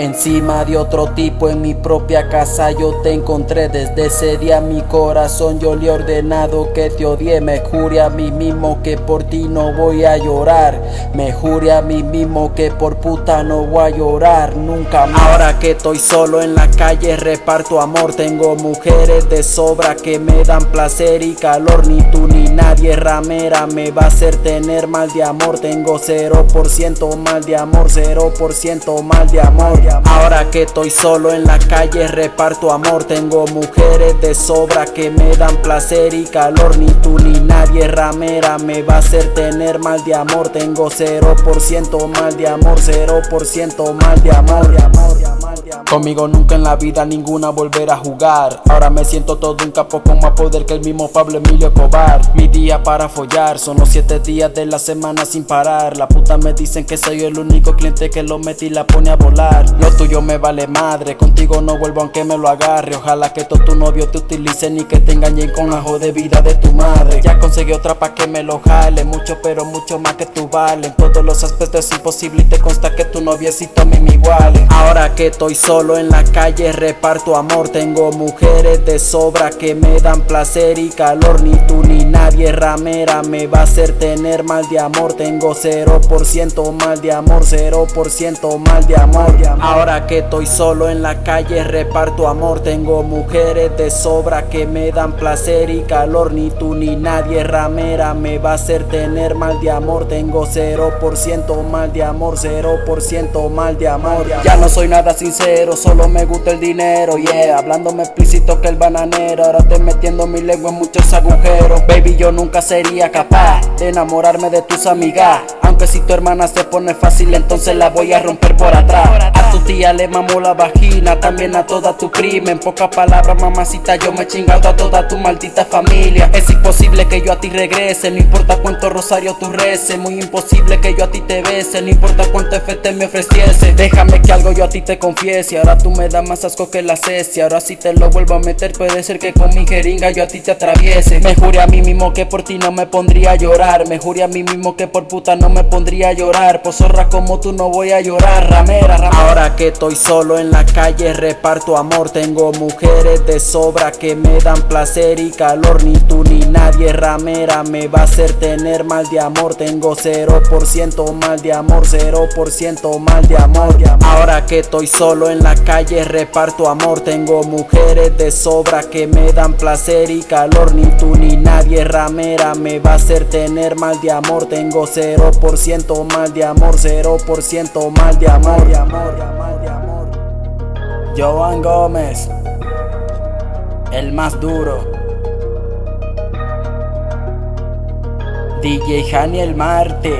Encima de otro tipo en mi propia casa yo te encontré. Desde ese día mi corazón yo le he ordenado que te odie. Me juré a mí mismo que por ti no voy a llorar. Me juré a mí mismo que por puta no voy a llorar nunca más. Ahora que estoy solo en la calle reparto amor. Tengo mujeres de sobra que me dan placer y calor Ni tú ni nadie ramera me va a hacer tener mal de amor. Tengo 0% mal de amor, 0% mal de amor. Ahora que estoy solo en la calle reparto amor. Tengo mujeres de sobra que me dan placer y calor. Ni tú ni nadie ramera me va a hacer tener mal de amor. Tengo 0% mal de amor, 0% mal de amor Conmigo nunca en la vida ninguna volver a jugar. Ahora me siento todo un capo con más poder que el mismo Pablo Emilio Cobar Mi día para follar son los 7 días de la semana sin parar. La puta me dicen que soy el único cliente que lo mete y la pone a volar. Lo tuyo me vale madre, contigo no vuelvo aunque me lo agarre. Ojalá que todo tu novio te utilice ni que te engañen con la de vida de tu madre. Ya conseguí otra pa' que me lo jale Mucho pero mucho más que tú vale todos los aspectos es imposible y te consta que tu noviecito a mí me iguale Ahora que estoy solo en la calle reparto amor. Tengo mujeres de sobra que me dan placer y calor Ni tú ni nadie ramera me va a hacer tener mal de amor. Tengo 0% mal de amor, 0% mal de amor. Ahora que estoy solo en la calle reparto amor. Tengo mujeres de sobra que me dan placer y calor. Ni tú ni nadie ramera me va a hacer tener mal de amor. Tengo 0% mal de amor, 0% mal de amor. Ya no soy nada sincero, solo me gusta el dinero, yeah Hablándome explícito que el bananero. Ahora estoy metiendo mi lengua en muchos agujeros. Baby, yo nunca sería capaz de enamorarme de tus amigas. Aunque si tu hermana se pone fácil, entonces la voy a romper por atrás Tu tía le mamo la vagina, también a toda tu prima En pocas palabras, mamacita, yo me he chingado a toda tu maldita familia. Es imposible que yo a ti regrese, no importa cuánto rosario tú reces Muy imposible que yo a ti te bese, no importa cuánto FT me ofreciese. Déjame que algo yo a ti te confiese, ahora tú me das más asco que la cesia. Ahora si te lo vuelvo a meter puede ser que con mi jeringa yo a ti te atraviese. Me juré a mí mismo que por ti no me pondría a llorar Me juré a mí mismo que por puta no me pondría a llorar. Por zorra como tú no voy a llorar, ramera, ramera que estoy solo en la calle reparto amor Tengo mujeres de sobra que me dan placer y calor. Ni tú ni nadie ramera me va a hacer tener mal de amor. Tengo 0% mal de amor, 0% mal de amor. Ahora que estoy solo en la calle reparto amor. Tengo mujeres de sobra que me dan placer y calor. Ni tú ni nadie ramera me va a hacer tener mal de amor. Tengo 0% mal de amor, 0% mal de amor Joan Gómez El más duro. DJ Jani el Marte